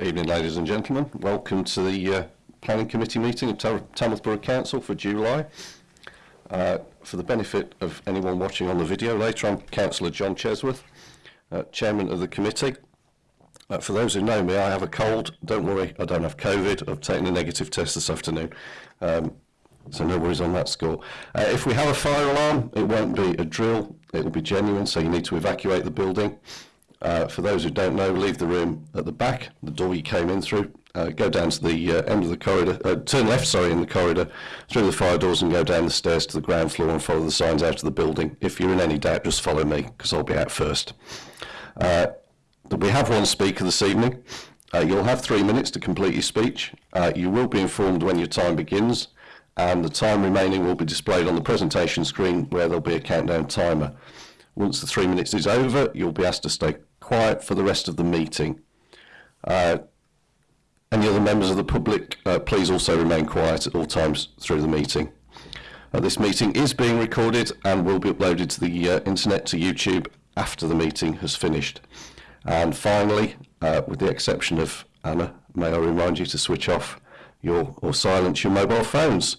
Evening, ladies and gentlemen. Welcome to the uh, Planning Committee meeting of Tam- Tamworth Borough Council for July. Uh, for the benefit of anyone watching on the video later, I'm Councillor John Chesworth, uh, Chairman of the committee. Uh, for those who know me, I have a cold. Don't worry, I don't have COVID. I've taken a negative test this afternoon. Um, so no worries on that score. Uh, if we have a fire alarm, it won't be a drill. It will be genuine, so you need to evacuate the building. Uh, for those who don't know, leave the room at the back, the door you came in through. Uh, go down to the uh, end of the corridor, uh, turn left, sorry, in the corridor, through the fire doors and go down the stairs to the ground floor and follow the signs out of the building. If you're in any doubt, just follow me, because I'll be out first. Uh, we have one speaker this evening. Uh, you'll have three minutes to complete your speech. You will be informed when your time begins, and the time remaining will be displayed on the presentation screen where there'll be a countdown timer. Once the three minutes is over, you'll be asked to stay quiet for the rest of the meeting. Uh, any other members of the public, uh, please also remain quiet at all times through the meeting. Uh, this meeting is being recorded and will be uploaded to the uh, internet to YouTube after the meeting has finished. And finally, uh, with the exception of Anna, may I remind you to switch off your or silence your mobile phones.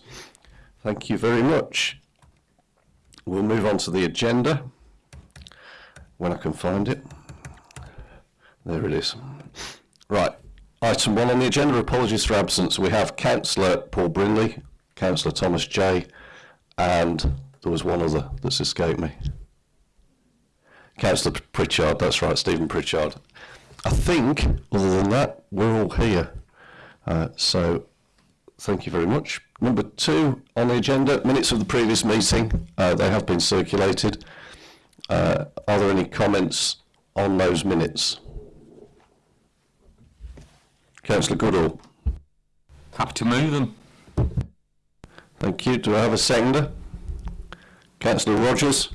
Thank you very much. We'll move on to the agenda when I can find it. There it is. Right. Item one on the agenda, apologies for absence. We have Councillor Paul Brinley, Councillor Thomas Jay, and there was one other that's escaped me. Councillor Pritchard, that's right, Stephen Pritchard. I think, other than that, we're all here. Uh, so, thank you very much. Number two on the agenda, minutes of the previous meeting. Uh, they have been circulated. Uh, are there any comments on those minutes? Councillor Goodall. Happy to move them. Thank you. Do I have a seconder? Councillor Rogers.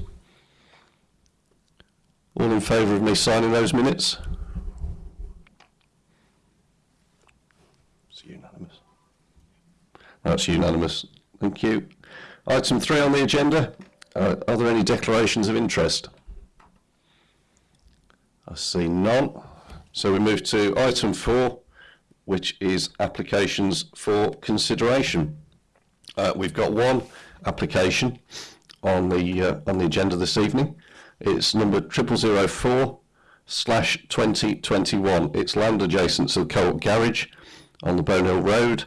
All in favour of me signing those minutes? It's unanimous. That's unanimous. Thank you. Item three on the agenda. Uh, are there any declarations of interest? I see none. So we move to item four, which is applications for consideration. Uh, we've got one application on the uh, on the agenda this evening. It's number triple zero four slash twenty twenty one. It's land adjacent to the Co-op Garage on the Bonehill Road.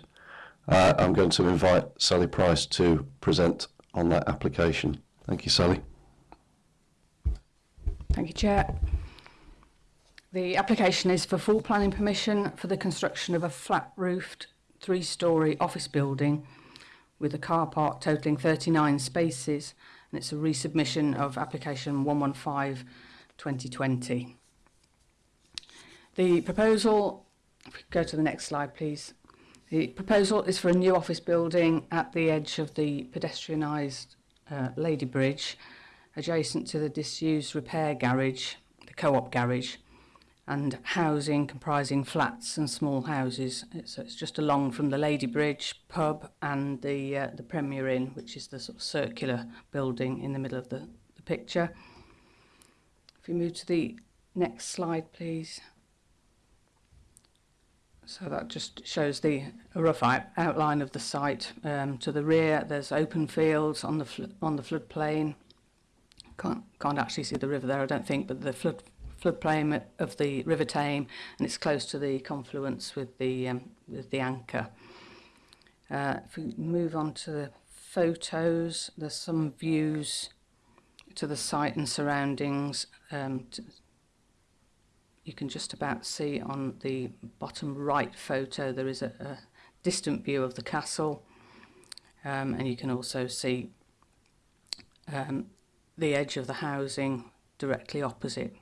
Uh, I'm going to invite Sally Price to present on that application. Thank you, Sally. Thank you, Chair. The application is for full planning permission for the construction of a flat-roofed three-storey office building with a car park totalling 39 spaces and it's a resubmission of application 115 2020. The proposal, go to the next slide please, the proposal is for a new office building at the edge of the pedestrianised uh, Lady Bridge adjacent to the disused repair garage, the co-op garage and housing comprising flats and small houses. So it's just along from the Lady Bridge pub and the uh, the Premier Inn, which is the sort of circular building in the middle of the, the picture. If you move to the next slide, please. So that just shows the rough outline of the site. Um, to the rear, there's open fields on the on the floodplain. Can't can't actually see the river there, I don't think, but the flood floodplain of the River Tame and it's close to the confluence with the, um, with the anchor. Uh, if we move on to the photos, there's some views to the site and surroundings. Um, you can just about see on the bottom right photo there is a, a distant view of the castle um, and you can also see um, the edge of the housing directly opposite.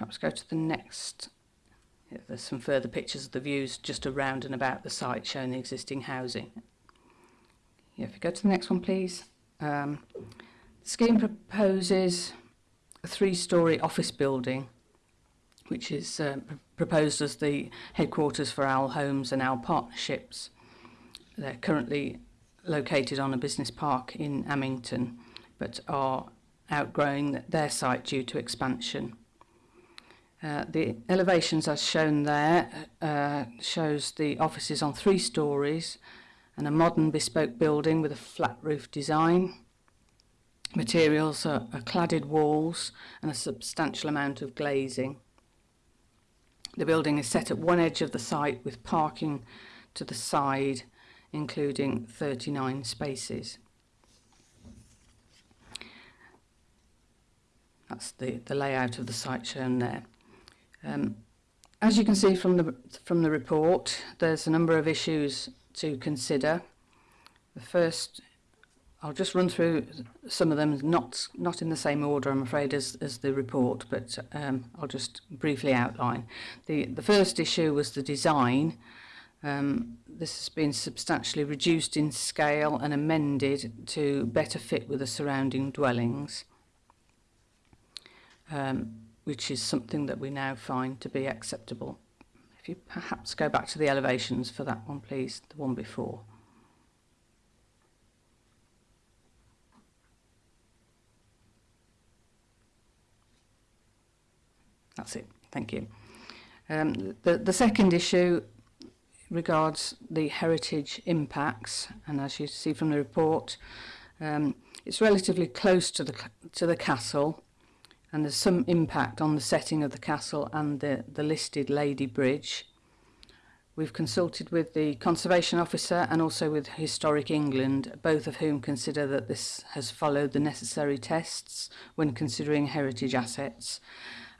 Perhaps go to the next. Yeah, there's some further pictures of the views just around and about the site showing the existing housing. Yeah, if you go to the next one, please. Um, the scheme proposes a three-storey office building, which is uh, proposed as the headquarters for Owl Homes and Owl Partnerships. They're currently located on a business park in Amington, but are outgrowing their site due to expansion. Uh, the elevations as shown there uh, shows the offices on three stories and a modern bespoke building with a flat roof design. Materials are, are cladded walls and a substantial amount of glazing. The building is set at one edge of the site with parking to the side, including 39 spaces. That's the, the layout of the site shown there. Um, as you can see from the, from the report, there's a number of issues to consider. The first, I'll just run through some of them, not, not in the same order, I'm afraid, as, as the report, but um, I'll just briefly outline. The, the first issue was the design. Um, this has been substantially reduced in scale and amended to better fit with the surrounding dwellings. Um, which is something that we now find to be acceptable. If you perhaps go back to the elevations for that one, please, the one before. That's it. Thank you. Um, the, the second issue regards the heritage impacts, and as you see from the report, um, it's relatively close to the, to the castle, and there's some impact on the setting of the castle and the, the listed Lady Bridge. We've consulted with the Conservation Officer and also with Historic England, both of whom consider that this has followed the necessary tests when considering heritage assets,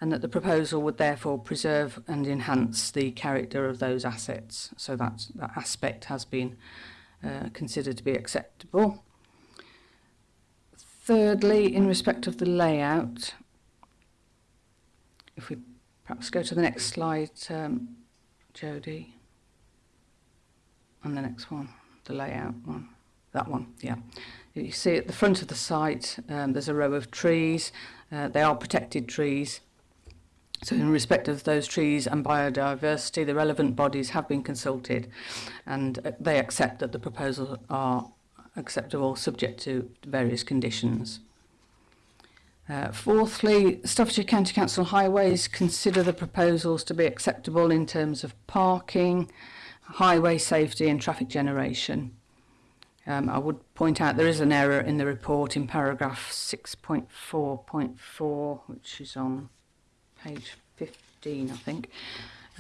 and that the proposal would therefore preserve and enhance the character of those assets. So that, that aspect has been uh, considered to be acceptable. Thirdly, in respect of the layout, If we perhaps go to the next slide, um, Jody, and the next one, the layout one, that one, yeah. You see at the front of the site, um, there's a row of trees. Uh, they are protected trees. So in respect of those trees and biodiversity, the relevant bodies have been consulted and uh, they accept that the proposals are acceptable subject to various conditions. Uh, fourthly, Staffordshire County Council Highways consider the proposals to be acceptable in terms of parking, highway safety and traffic generation. Um, I would point out there is an error in the report in paragraph 6.4.4, which is on page 15, I think.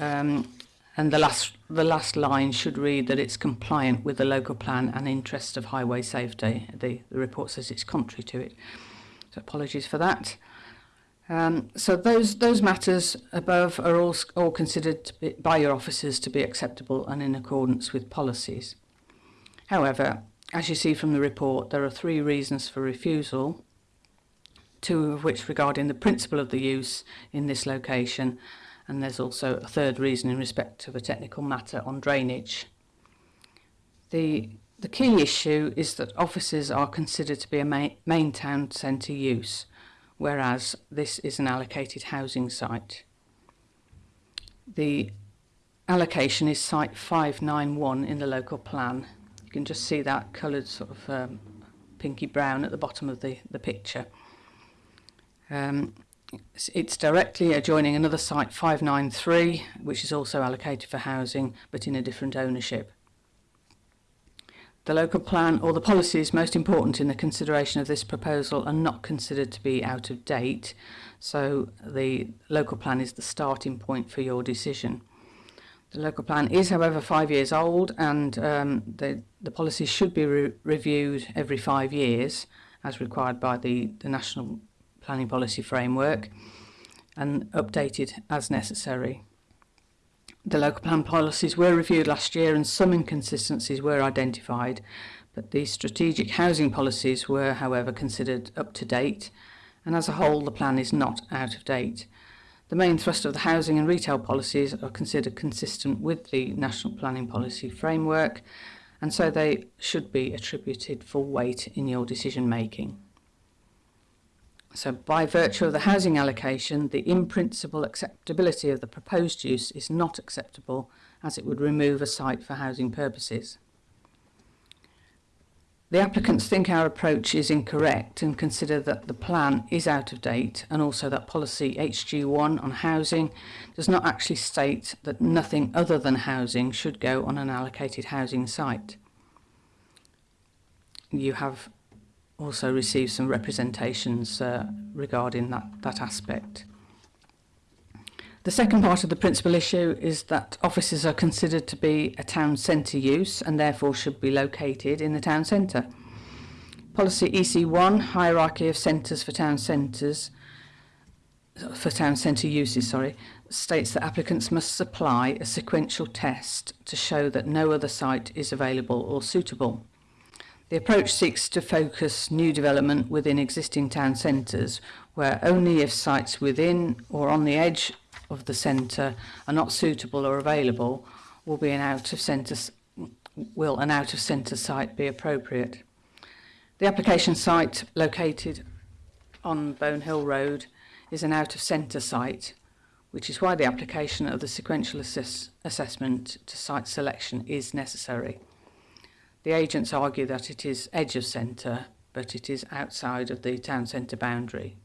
Um, and the last, the last line should read that it's compliant with the local plan and interest of highway safety. The, the report says it's contrary to it. So apologies for that. Um, so those those matters above are all, all considered be, by your officers to be acceptable and in accordance with policies. However, as you see from the report, there are three reasons for refusal, two of which regarding the principle of the use in this location, and there's also a third reason in respect of a technical matter on drainage. The the key issue is that offices are considered to be a main, main town centre use, whereas this is an allocated housing site. The allocation is site 591 in the local plan. You can just see that coloured sort of um, pinky brown at the bottom of the, the picture. Um, it's, it's directly adjoining another site 593, which is also allocated for housing, but in a different ownership. The local plan or the policies most important in the consideration of this proposal are not considered to be out of date, so the local plan is the starting point for your decision. The local plan is, however, five years old and um, the, the policy should be re reviewed every five years as required by the, the National Planning Policy Framework and updated as necessary. The local plan policies were reviewed last year and some inconsistencies were identified, but the strategic housing policies were, however, considered up to date, and as a whole, the plan is not out of date. The main thrust of the housing and retail policies are considered consistent with the National Planning Policy Framework, and so they should be attributed full weight in your decision making. So by virtue of the housing allocation, the in-principle acceptability of the proposed use is not acceptable as it would remove a site for housing purposes. The applicants think our approach is incorrect and consider that the plan is out of date and also that policy HG1 on housing does not actually state that nothing other than housing should go on an allocated housing site. You have also received some representations uh, regarding that, that aspect. The second part of the principal issue is that offices are considered to be a town centre use and therefore should be located in the town centre. Policy EC1, Hierarchy of Centres for Town Centres, for town centre uses, sorry, states that applicants must supply a sequential test to show that no other site is available or suitable. The approach seeks to focus new development within existing town centres, where only if sites within or on the edge of the centre are not suitable or available will be an out of centre will an out of centre site be appropriate. The application site located on Bone Hill Road is an out of centre site, which is why the application of the sequential assess assessment to site selection is necessary. The agents argue that it is edge of centre, but it is outside of the town centre boundary.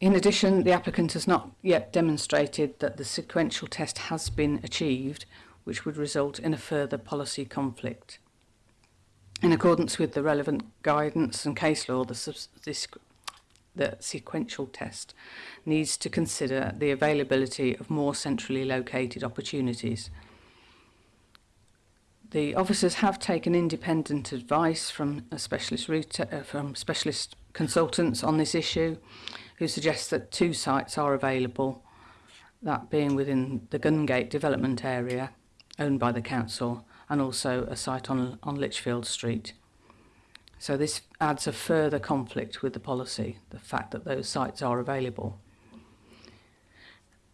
In addition, the applicant has not yet demonstrated that the sequential test has been achieved, which would result in a further policy conflict. In accordance with the relevant guidance and case law, the, this, the sequential test needs to consider the availability of more centrally located opportunities – the officers have taken independent advice from a specialist router, uh, from specialist consultants on this issue, who suggest that two sites are available, that being within the Gungate development area, owned by the council, and also a site on, on Lichfield Street. So this adds a further conflict with the policy, the fact that those sites are available.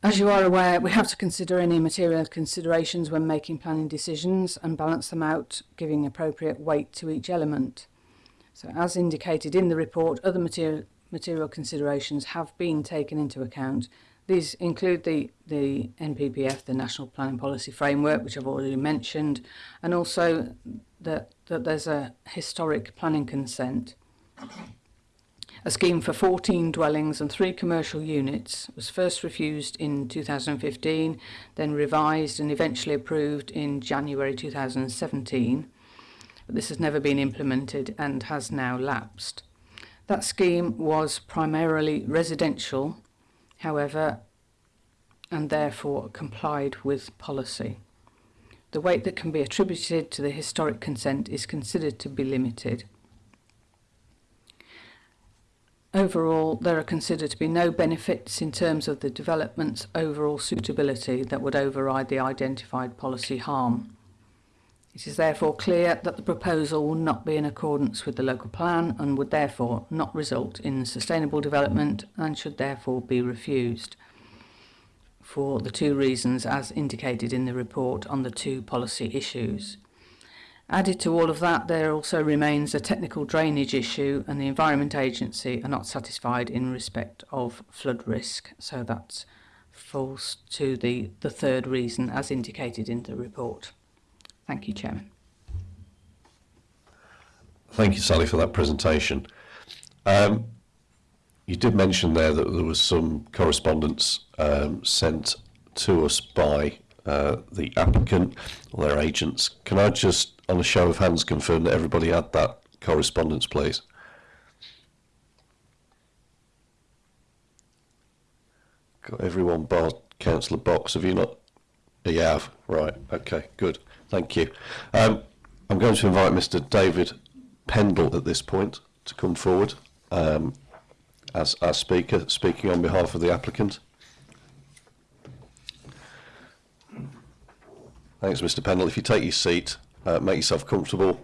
As you are aware, we have to consider any material considerations when making planning decisions and balance them out, giving appropriate weight to each element. So as indicated in the report, other material, material considerations have been taken into account. These include the, the NPPF, the National Planning Policy Framework, which I've already mentioned, and also that, that there's a historic planning consent. A scheme for 14 dwellings and three commercial units was first refused in 2015, then revised and eventually approved in January 2017. But this has never been implemented and has now lapsed. That scheme was primarily residential, however, and therefore complied with policy. The weight that can be attributed to the historic consent is considered to be limited. Overall, there are considered to be no benefits in terms of the development's overall suitability that would override the identified policy harm. It is therefore clear that the proposal will not be in accordance with the local plan and would therefore not result in sustainable development and should therefore be refused for the two reasons as indicated in the report on the two policy issues. Added to all of that, there also remains a technical drainage issue and the Environment Agency are not satisfied in respect of flood risk. So that falls to the, the third reason as indicated in the report. Thank you, Chairman. Thank you, Sally, for that presentation. Um, you did mention there that there was some correspondence um, sent to us by uh, the applicant or their agents. Can I just, on a show of hands, confirm that everybody had that correspondence, please? Got everyone bar Councillor Box. Have you not? You have. Right. Okay. Good. Thank you. Um, I'm going to invite Mr. David Pendle at this point to come forward um, as our speaker, speaking on behalf of the applicant. Thanks, Mr. Pendle. If you take your seat, uh, make yourself comfortable.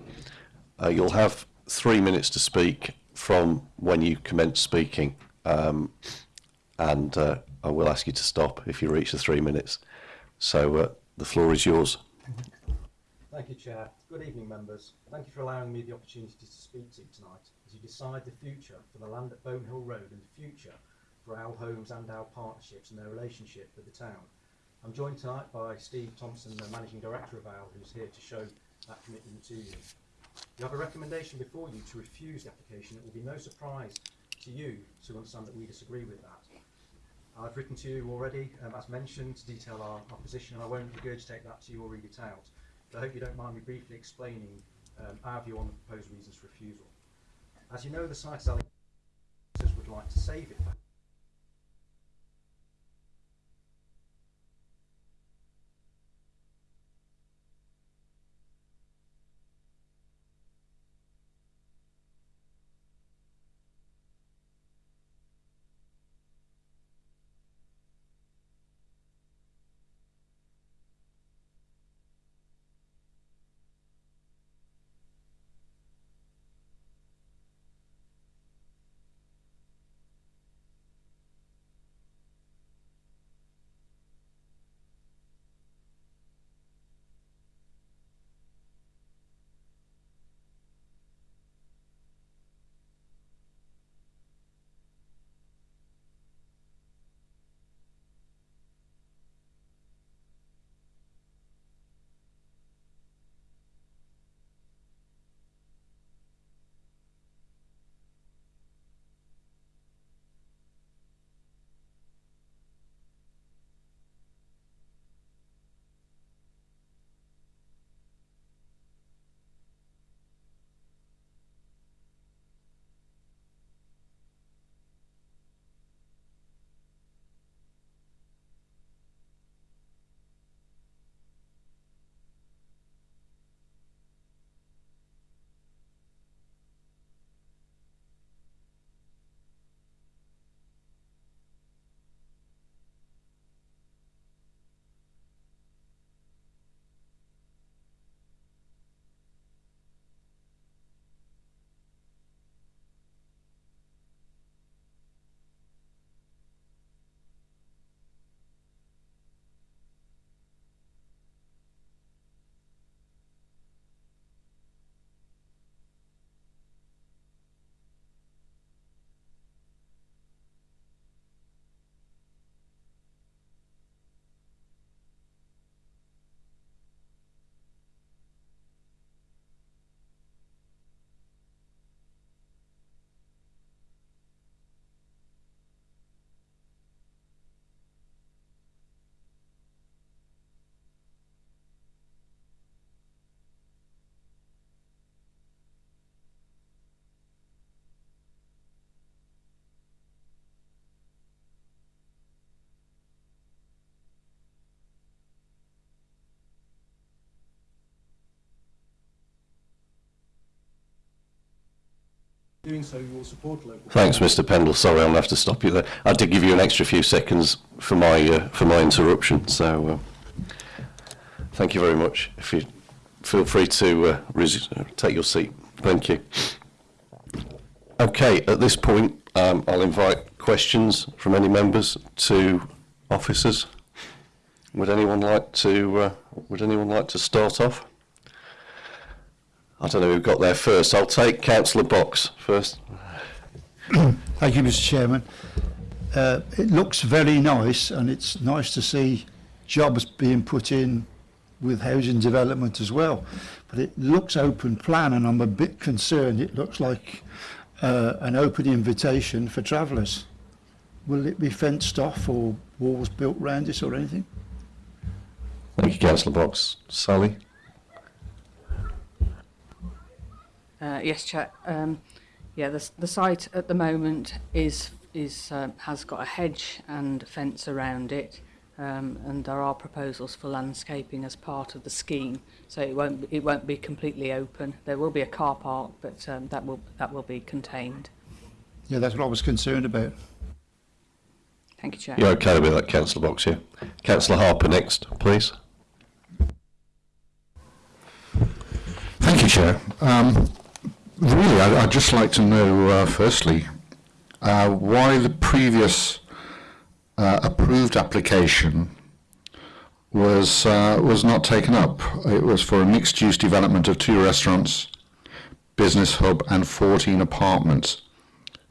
Uh, you'll have three minutes to speak from when you commence speaking, um, and uh, I will ask you to stop if you reach the three minutes. So uh, the floor is yours. Thank you, Chair. Good evening, members. Thank you for allowing me the opportunity to speak to you tonight as you decide the future for the land at Bonehill Road and the future for Owl Homes and our partnerships and their relationship with the town. I'm joined tonight by Steve Thompson, the Managing Director of OWL, who's here to show that commitment to you. You have a recommendation before you to refuse the application. It will be no surprise to you to understand that we disagree with that. I've written to you already, um, as mentioned, to detail our, our position, and I won't regurgitate that to you or read it out. But I hope you don't mind me briefly explaining um, our view on the proposed reasons for refusal. As you know, the site is would like to save it for Doing so, you will support local. Thanks, Mr. Pendle. Sorry, to have to stop you there. I did give you an extra few seconds for my uh, for my interruption, so uh, thank you very much. If you feel free to uh, uh, take your seat. Thank you. Okay, at this point, um, I'll invite questions from any members to officers. Would anyone like to uh, Would anyone like to start off? I don't know who got there first. I'll take Councillor Box first. Thank you, Mr Chairman. Uh, it looks very nice and it's nice to see jobs being put in with housing development as well. But it looks open plan and I'm a bit concerned it looks like uh, an open invitation for travellers. Will it be fenced off or walls built round it or anything? Thank you, Councillor Box. Sally? Uh, yes, Chair. Um, yeah, the, the site at the moment is is uh, has got a hedge and fence around it, um, and there are proposals for landscaping as part of the scheme. So it won't it won't be completely open. There will be a car park, but um, that will that will be contained. Yeah, that's what I was concerned about. Thank you, Chair. You're okay with that, Councillor Box here. Councillor Harper next, please. Thank you, Chair. Um, really, I, I'd just like to know, uh, firstly, uh, why the previous uh, approved application was uh, was not taken up. It was for a mixed-use development of two restaurants, business hub, and 14 apartments.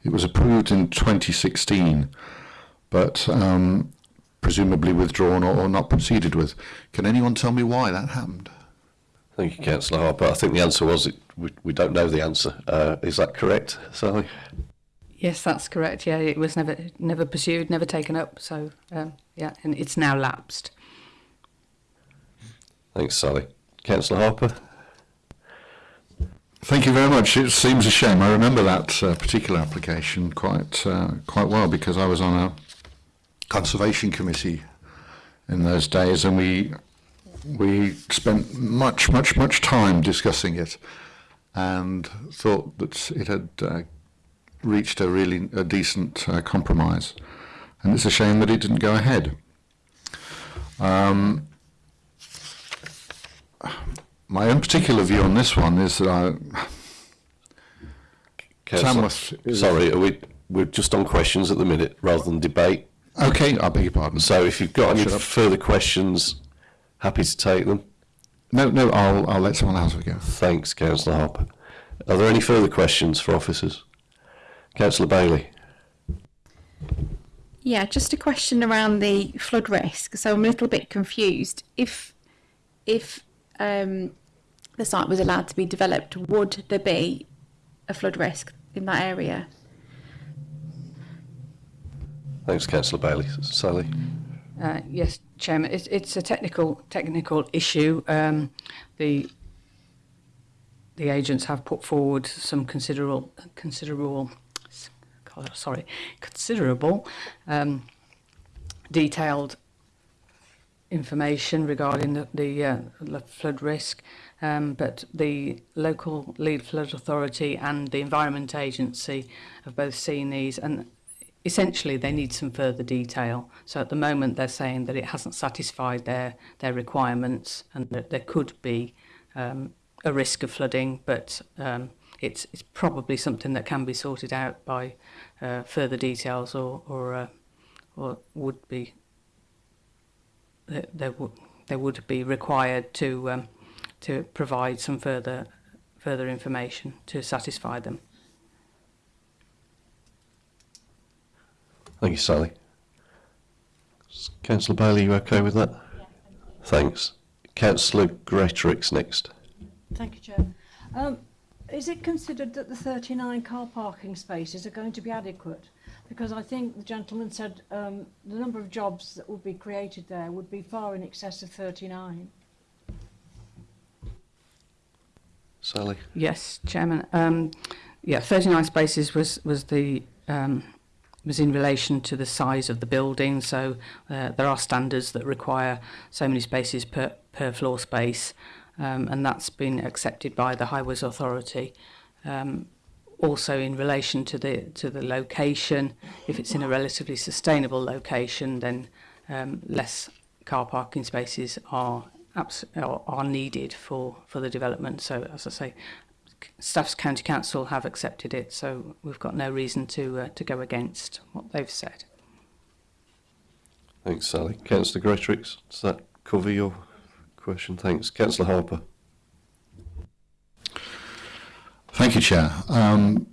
It was approved in 2016, but um, presumably withdrawn or, or not proceeded with. Can anyone tell me why that happened? Thank you, Councillor Harper. I think the answer was it, we, we don't know the answer. Uh, is that correct, Sally? Yes, that's correct. Yeah, it was never never pursued, never taken up. So um, yeah, and it's now lapsed. Thanks, Sally. Councillor Harper? Thank you very much. It seems a shame. I remember that uh, particular application quite uh, quite well because I was on a conservation committee in those days, and we we spent much much much time discussing it, and thought that it had uh, reached a really a decent uh, compromise, and it's a shame that it didn't go ahead. Um, my own particular view on this one is that I, Tamworth is- Sorry, are we, we're just on questions at the minute rather than debate. okay, I beg your pardon. So if you've got any further questions, happy to take them. No, no, I'll I'll let someone else have a go. Thanks, Councillor Harper. Are there any further questions for officers? Councillor Bailey? Yeah, just a question around the flood risk. So I'm a little bit confused. If if um, the site was allowed to be developed, would there be a flood risk in that area? Thanks, Councillor Bailey. Sally? Uh, yes, Chairman, it's, it's a technical technical issue. Um, the the agents have put forward some considerable considerable sorry considerable um, detailed information regarding the, the uh, flood risk, um, but the local lead flood authority and the environment agency have both seen these and essentially they need some further detail. So at the moment they're saying that it hasn't satisfied their, their requirements and that there could be um, a risk of flooding, but um, it's, it's probably something that can be sorted out by uh, further details or, or, uh, or would be, there would, there would be required to, um, to provide some further, further information to satisfy them. Thank you, Sally. Councillor Bailey, you okay with that? Thanks. Councillor Greatrix next. Thank you, Chair. Um, is it considered that the 39 car parking spaces are going to be adequate? Because I think the gentleman said um, the number of jobs that would be created there would be far in excess of 39. Sally? Yes, Chairman. Um, yeah, 39 spaces was was the um, was in relation to the size of the building. So uh, there are standards that require so many spaces per, per floor space, um, and that's been accepted by the Highways Authority. Um, also in relation to the to the location, if it's in a relatively sustainable location, then um, less car parking spaces are are needed for for the development. So as I say, Staffs County Council have accepted it, so we've got no reason to uh, to go against what they've said. Thanks, Sally. Councillor Greatrix, does that cover your question? Thanks. Councillor Harper? Thank you, Chair. Um,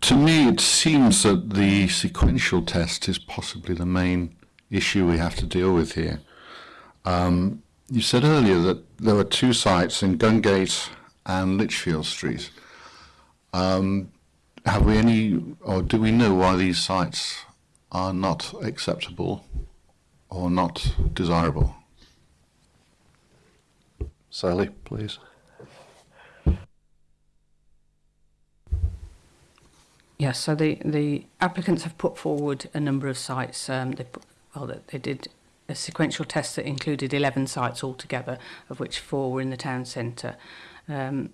to me, it seems that the sequential test is possibly the main issue we have to deal with here. Um, you said earlier that there were two sites in Gungate and Lichfield Street. Um, have we any, or do we know why these sites are not acceptable or not desirable? Sally, please. Yes, so the, the applicants have put forward a number of sites. Um, they put, well, they- they did a sequential test that included 11 sites altogether, of which four were in the town centre. um,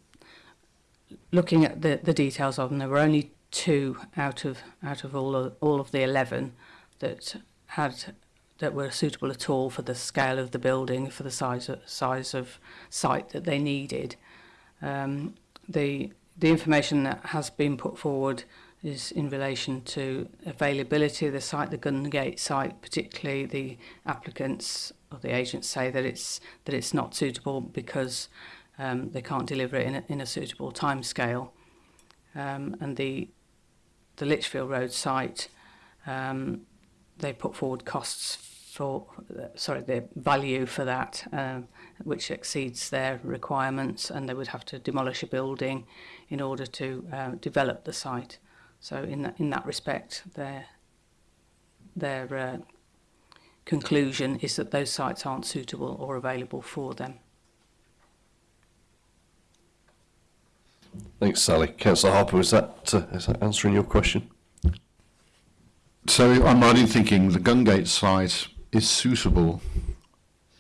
looking at the, the details of them, there were only two out of out of all of, all of the 11 that had that were suitable at all for the scale of the building, for the size of, size of site that they needed. Um, the the information that has been put forward is in relation to availability of the site, the Gungate site, particularly the applicants or the agents say that it's that it's not suitable because um, they can't deliver it in a, in a suitable time scale Um, and the the Litchfield Road site, um, they put forward costs for sorry the value for that, um, which exceeds their requirements, and they would have to demolish a building in order to uh, develop the site. So in that in that respect, their their uh, conclusion is that those sites aren't suitable or available for them. Thanks, Sally. Councillor Harper, is that, uh, is that answering your question? So I'm right in thinking the Gungate site is suitable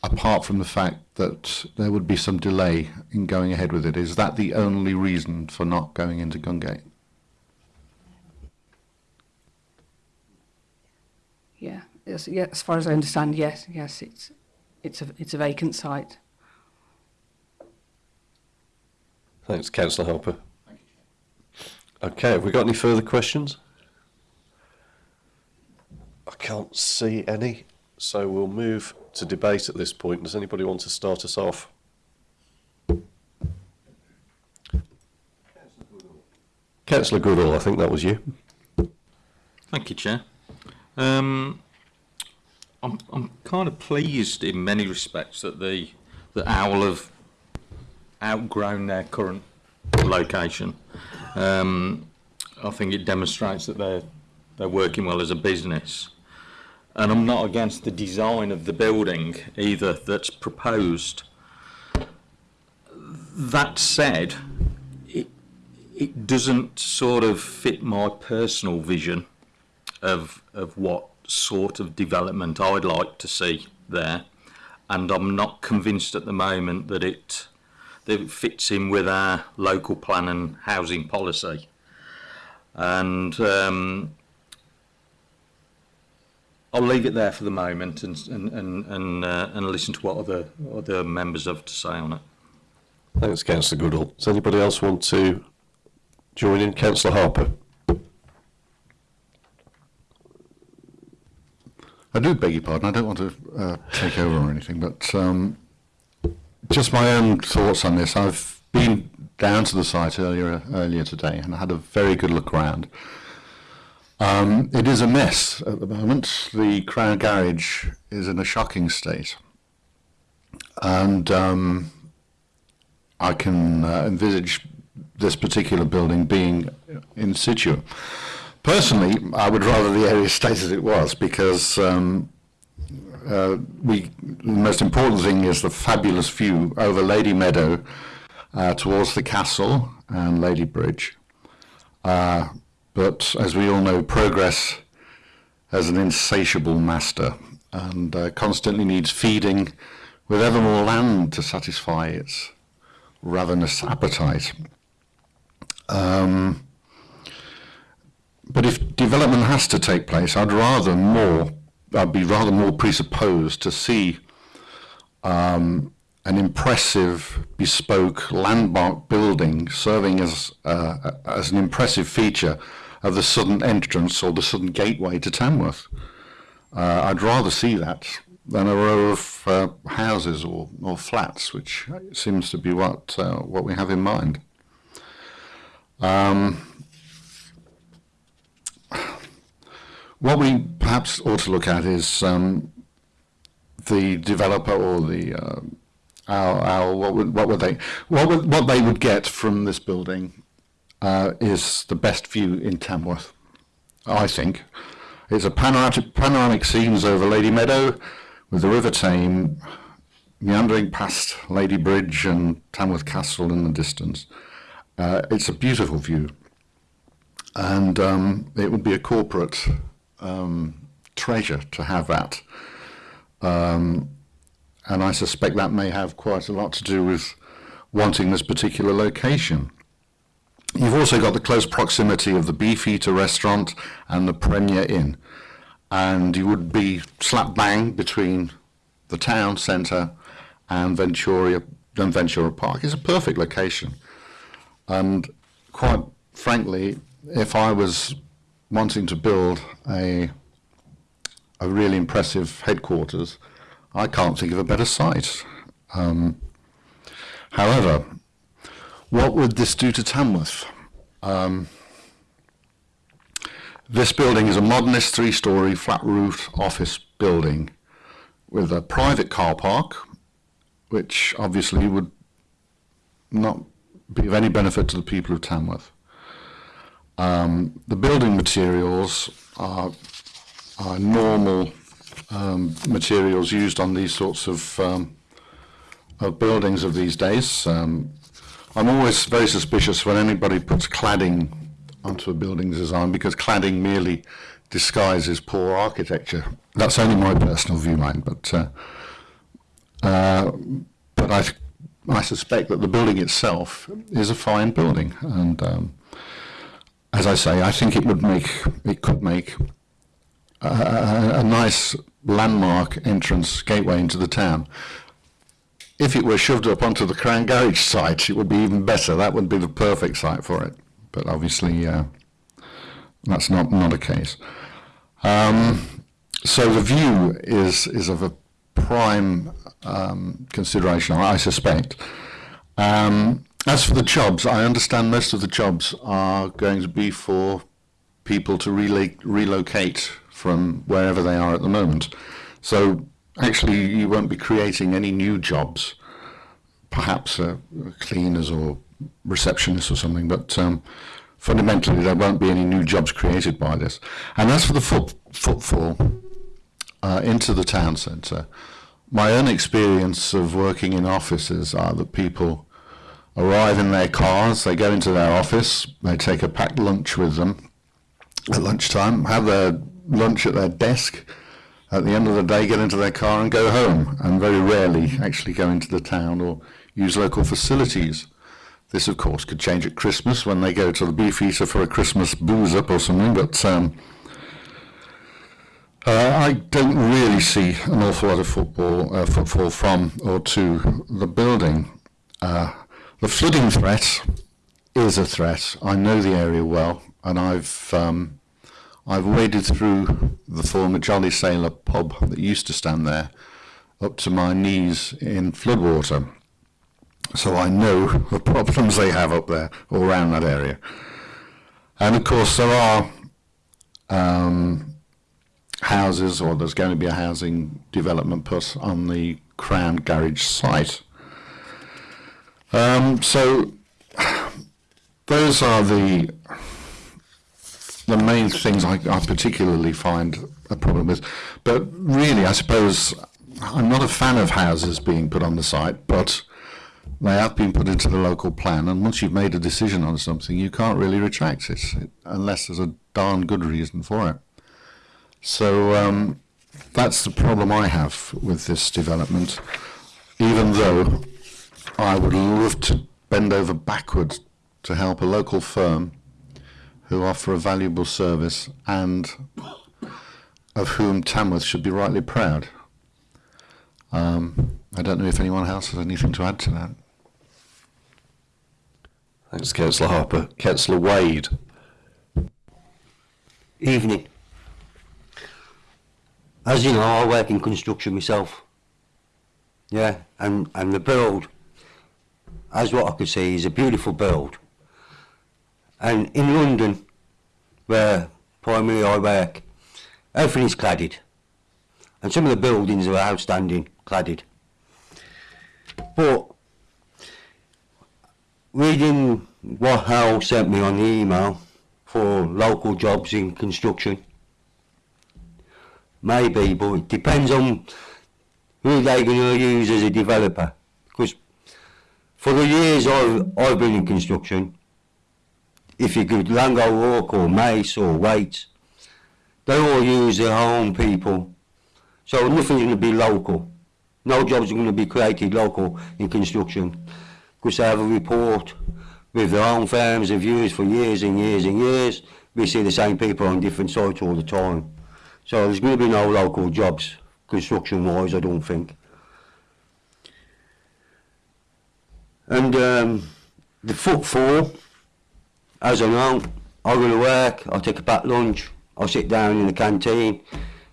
apart from the fact that there would be some delay in going ahead with it. Is that the only reason for not going into Gungate? Yeah, yes, yeah, as far as I understand, yes, yes, it's, it's a, it's a vacant site. Thanks, Councillor Harper. Okay, have we got any further questions? I can't see any, so we'll move to debate at this point. Does anybody want to start us off? Councillor Goodall, I think that was you. Thank you, Chair. Um, I'm, I'm kind of pleased in many respects that the that Owl have outgrown their current location. Um, I think it demonstrates that they're they're working well as a business. And I'm not against the design of the building either that's proposed. That said, it, it doesn't sort of fit my personal vision of, of what sort of development I'd like to see there. And I'm not convinced at the moment that it, that it fits in with our local plan and housing policy. And um, I'll leave it there for the moment and and and and, uh, and listen to what other other members have to say on it. Thanks, Councillor Goodall. Does anybody else want to join in? Councillor Harper. I do beg your pardon. I don't want to uh, take over or anything, but um, just my own thoughts on this. I've been down to the site earlier earlier today and I had a very good look around. Um, it is a mess at the moment. The Crown Garage is in a shocking state, and um, I can uh, envisage this particular building being in situ. Personally, I would rather the area stay as it was because um, uh, we, the most important thing is the fabulous view over Lady Meadow uh, towards the castle and Lady Bridge. Uh, but as we all know, progress has an insatiable master and uh, constantly needs feeding with ever more land to satisfy its ravenous appetite. Um, but if development has to take place, I'd rather more, I'd be rather more presupposed to see um, an impressive, bespoke landmark building serving as uh, as an impressive feature of the southern entrance or the southern gateway to Tamworth. Uh, I'd rather see that than a row of uh, houses or, or flats, which seems to be what uh, what we have in mind. Um, what we perhaps ought to look at is um, the developer or the uh, our, our what would what would they what would, what they would get from this building uh, is the best view in Tamworth. I think it's a panoramic panoramic scenes over Lady Meadow with the River Tame meandering past Lady Bridge and Tamworth Castle in the distance. Uh, it's a beautiful view, and um, it would be a corporate um, treasure to have that. Um, and I suspect that may have quite a lot to do with wanting this particular location. You've also got the close proximity of the Beefeater restaurant and the Premier Inn, and you would be slap bang between the town centre and Ventura, and Ventura Park. It's a perfect location, and quite frankly, if I was wanting to build a a really impressive headquarters, I can't think of a better site. Um, however, what would this do to Tamworth? Um, this building is a modernist three-storey flat-roofed office building with a private car park, which obviously would not be of any benefit to the people of Tamworth. Um, the building materials are, are normal um, materials used on these sorts of, um, of buildings of these days. Um, I'm always very suspicious when anybody puts cladding onto a building design because cladding merely disguises poor architecture. That's only my personal view, mind, but uh, uh, but I I suspect that the building itself is a fine building, and um, as I say, I think it would make it could make a, a, a nice landmark entrance gateway into the town. If it were shoved up onto the Crown Garage site, it would be even better. That would be the perfect site for it. But obviously, uh, that's not not a case. Um, so the view is is of a prime um, consideration, I suspect. Um, as for the jobs, I understand most of the jobs are going to be for people to relo- relocate from wherever they are at the moment. So actually, you won't be creating any new jobs, perhaps uh, cleaners or receptionists or something, but um, fundamentally there won't be any new jobs created by this. And as for the foot, footfall uh, into the town centre, my own experience of working in offices are that people arrive in their cars, they go into their office, they take a packed lunch with them at lunchtime, have their lunch at their desk, at the end of the day get into their car and go home, and very rarely actually go into the town or use local facilities. This, of course, could change at Christmas when they go to the Beefeater for a Christmas booze up or something, but um, uh, I don't really see an awful lot of football uh, footfall from or to the building. Uh, the flooding threat is a threat. I know the area well, and I've um, I've waded through the former Jolly Sailor pub that used to stand there up to my knees in floodwater. So I know the problems they have up there all around that area. And of course there are um, houses or there's going to be a housing development put on the Crown Garage site. Um, so those are the the main things I, I particularly find a problem with. But really, I suppose I'm not a fan of houses being put on the site, but they have been put into the local plan, and once you've made a decision on something, you can't really retract it unless there's a darn good reason for it. So um, that's the problem I have with this development, even though I would love to bend over backwards to help a local firm who offer a valuable service and of whom Tamworth should be rightly proud. Um, I don't know if anyone else has anything to add to that. Thanks, Councillor Harper. Councillor Wade. Evening. As you know, I work in construction myself. Yeah, and, and the build, as what I could see, is a beautiful build. And in London, where primarily I work, everything is cladded. And some of the buildings are outstanding, cladded. But reading what Hal sent me on the email for local jobs in construction, Maybe, but it depends on who they're going to use as a developer. Because for the years I've, I've been in construction, if you could Laing O'Rourke or Mace or Wates, they all use their own people. So nothing's going to be local. No jobs are going to be created local in construction. Because they have a report with their own firms they've used for years and years and years. We see the same people on different sites all the time. So there's going to be no local jobs, construction-wise, I don't think. And um, the footfall, as I know, I go to work, I'll take a back lunch, I'll sit down in the canteen.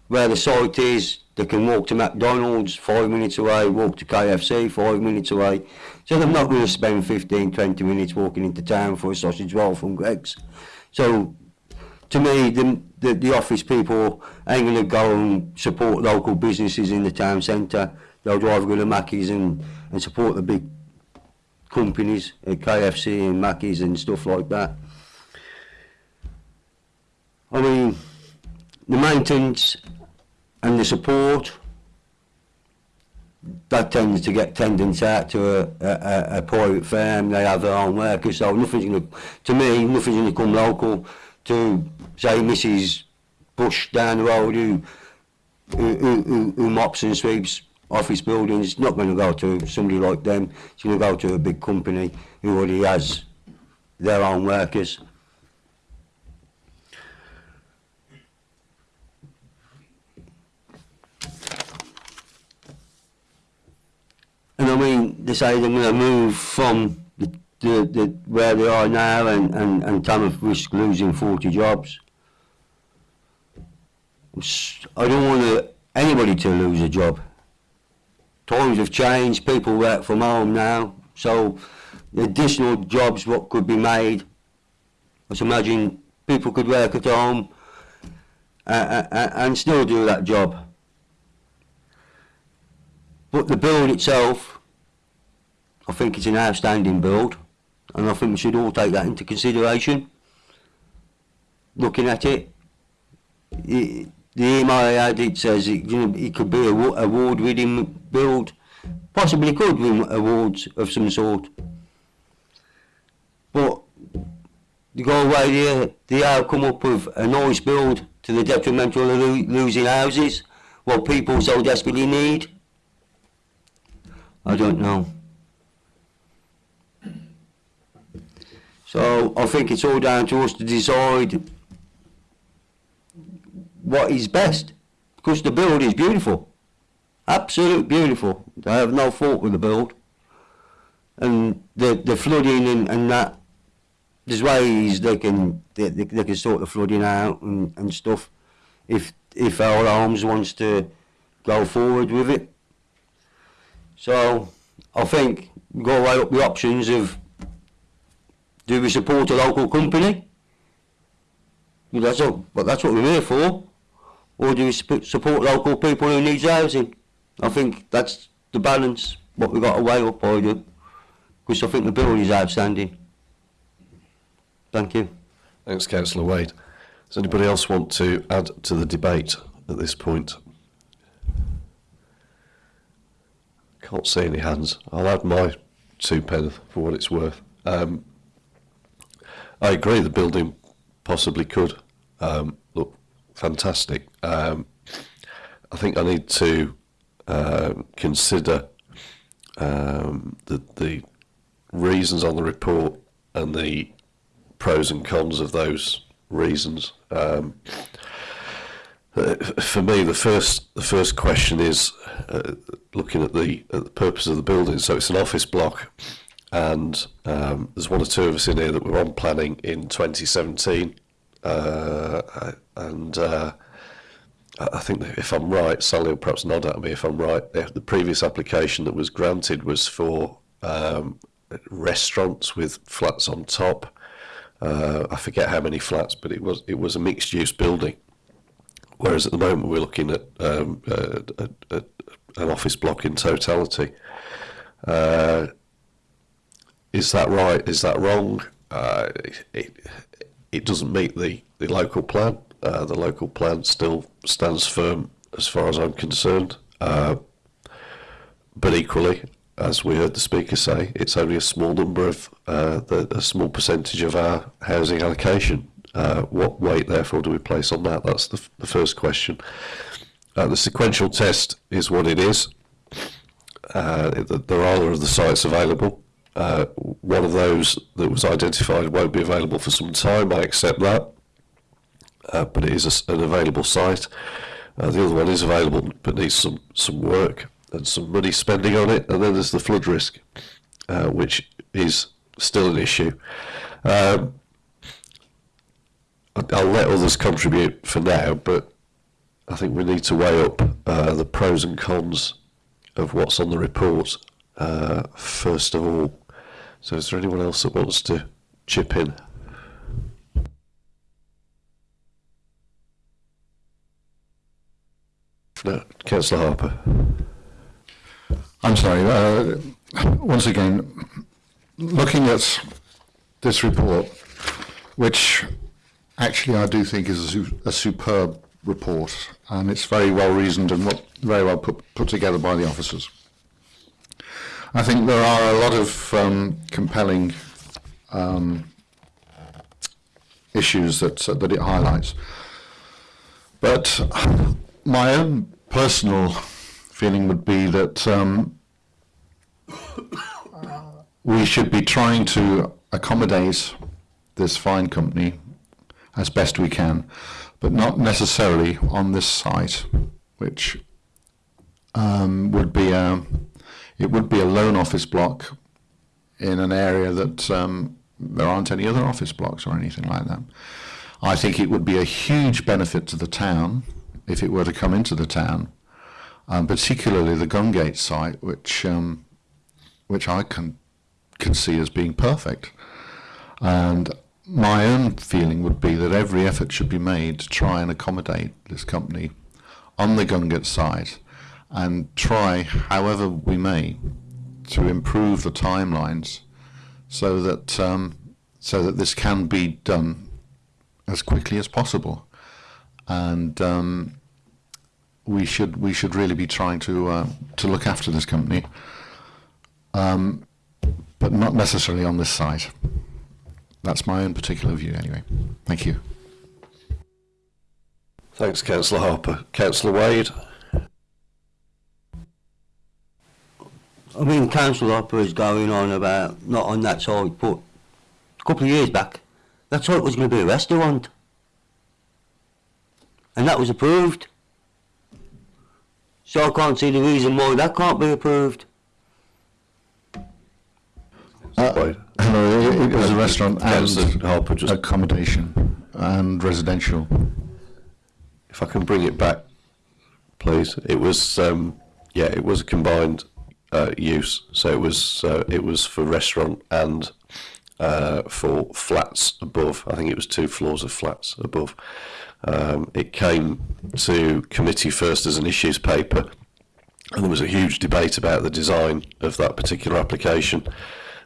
Where the site is, they can walk to McDonald's five minutes away, walk to KFC five minutes away. So they're not going to spend 15, 20 minutes walking into town for a sausage roll from Greg's. So to me, the, the, the office people ain't going to go and support local businesses in the town centre. They'll drive go to Mackey's and, and support the big companies, uh, KFC and Mackey's and stuff like that. I mean, the maintenance and the support, that tends to get tendance out to a, a, a private firm, they have their own workers, so nothing's going to, to me, nothing's going to come local to, say, Mrs Bush down the road who, who, who, who mops and sweeps office buildings, it's not going to go to somebody like them, it's going to go to a big company who already has their own workers. And I mean, they say they're going to move from the, the, the, where they are now and, and, and Tamworth risk losing 40 jobs. I don't want anybody to lose a job. Times have changed, people work from home now, so additional jobs what could be made, I imagine people could work at home uh, uh, and still do that job. But the build itself, I think it's an outstanding build, and I think we should all take that into consideration. Looking at it, it the it says it, you know, it could be a award-winning build, possibly could win awards of some sort. But you go away there, the outcome up of a nice build to the detrimental of lo- losing houses, what people so desperately need. I don't know. So I think it's all down to us to decide what is best. Because the build is beautiful. Absolute beautiful. I have no fault with the build. And the, the flooding and, and that, there's ways they can they, they, they can sort the flooding out and, and stuff if if Owl Homes wants to go forward with it. So I think go right up the options of do we support a local company? That's all, but that's what we're here for. Or do we support local people who need housing? I think that's the balance what we've got to weigh up, I do. Because I think the bill is outstanding. Thank you. Thanks, Councillor Wade. Does anybody else want to add to the debate at this point? Can't see any hands. I'll add my two pence for what it's worth. Um, I agree the building possibly could um, look fantastic. Um, I think I need to uh, consider um, the, the reasons on the report and the pros and cons of those reasons. Um, uh, for me, the first the first question is uh, looking at the at the purpose of the building. So it's an office block, and um, there's one or two of us in here that were on planning in 2017, uh, and uh, I think if I'm right, Sally will perhaps nod at me if I'm right. The, previous application that was granted was for um, restaurants with flats on top. Uh, I forget how many flats, but it was it was a mixed use building. Whereas at the moment we're looking at, um, an office block in totality. Uh, is that right? Is that wrong? Uh, it, it doesn't meet the, the local plan. Uh, the local plan still stands firm as far as I'm concerned. Uh, but equally, as we heard the speaker say, it's only a small number of uh, the, a small percentage of our housing allocation. Uh, what weight, therefore, do we place on that? That's the, the first question. Uh, the sequential test is what it is. Uh, there are other of the sites available. One of those that was identified won't be available for some time. I accept that, uh, but it is a an available site. Uh, the other one is available, but needs some some work and some money spending on it. And then there's the flood risk, uh, which is still an issue. Um, I'll let others contribute for now, but I think we need to weigh up uh, the pros and cons of what's on the report uh, first of all. So, is there anyone else that wants to chip in? No, Councillor Harper. I'm sorry. Uh, once again, looking at this report, which actually I do think is a, a superb report, and it's very well reasoned and very well put, put together by the officers. I think there are a lot of um, compelling um, issues that that it highlights. But my own personal feeling would be that um, we should be trying to accommodate this fine company as best we can, but not necessarily on this site, which um, would be a it would be a lone office block in an area that um, there aren't any other office blocks or anything like that. I think it would be a huge benefit to the town if it were to come into the town, um, particularly the Gungate site, which um, which I can can see as being perfect. And my own feeling would be that every effort should be made to try and accommodate this company on the Gungate site and try, however we may, to improve the timelines so that um, so that this can be done as quickly as possible. And um, we should we should really be trying to uh, to look after this company, um, but not necessarily on this site. That's my own particular view, anyway. Thank you. Thanks, Councillor Harper. Councillor Wade. I mean, Council Hopper is going on about not on that side, but a couple of years back, that site was going to be a restaurant. And that was approved. So I can't see the reason why that can't be approved. Wade. Hello, it, it was a restaurant and Harper, just accommodation and residential. if I can bring it back, please. It was, um, yeah, it was a combined uh, use. So it was, uh, it was for restaurant and uh, for flats above. I think it was two floors of flats above. Um, it came to committee first as an issues paper, and there was a huge debate about the design of that particular application.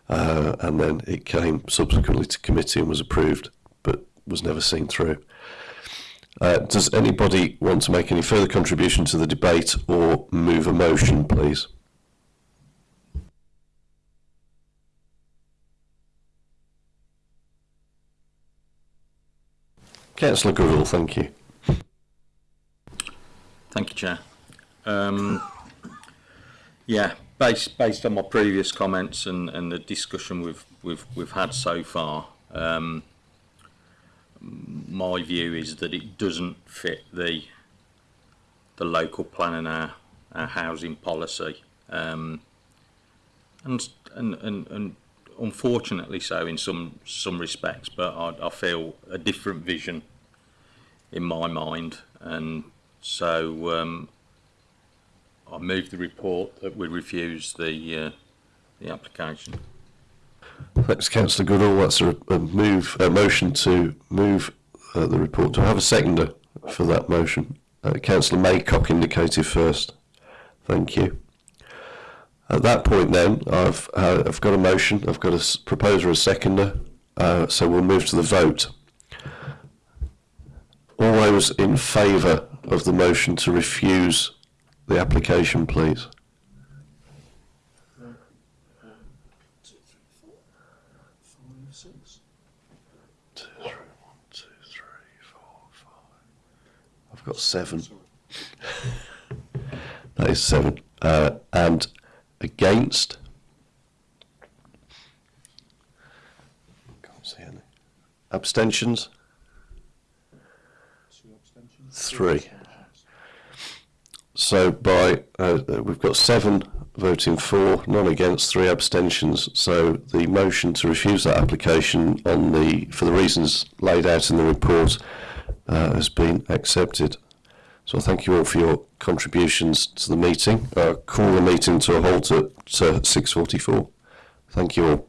Uh, and then it came subsequently to committee and was approved, but was never seen through. Uh, does anybody want to make any further contribution to the debate or move a motion, please? Councillor Goodall, thank you. Thank you, Chair. Um, yeah, based based on my previous comments and, and the discussion we've we've we've had so far, um, my view is that it doesn't fit the the local plan and our, our housing policy, um, and, and and and unfortunately so in some some respects, but I, I feel a different vision in my mind, and so um, I move the report that we refuse the uh, the application. Thanks, Councillor Goodall. That's a, a move a motion to move uh, the report. Do I have a seconder for that motion? Uh, Councillor Maycock indicated first. Thank you. At that point, then, I've uh, I've got a motion. I've got a proposer, a seconder. Uh, so we'll move to the vote. All those in favour of the motion to refuse the application, please. I've got seven. that is seven. Uh, and against? Can't see any. Abstentions? Three. So by, uh, uh, we've got seven voting for, none against, three abstentions. So the motion to refuse that application on the, for the reasons laid out in the report, uh, has been accepted. So thank you all for your contributions to the meeting. Uh, call the meeting to a halt at uh, 6.44. Thank you all.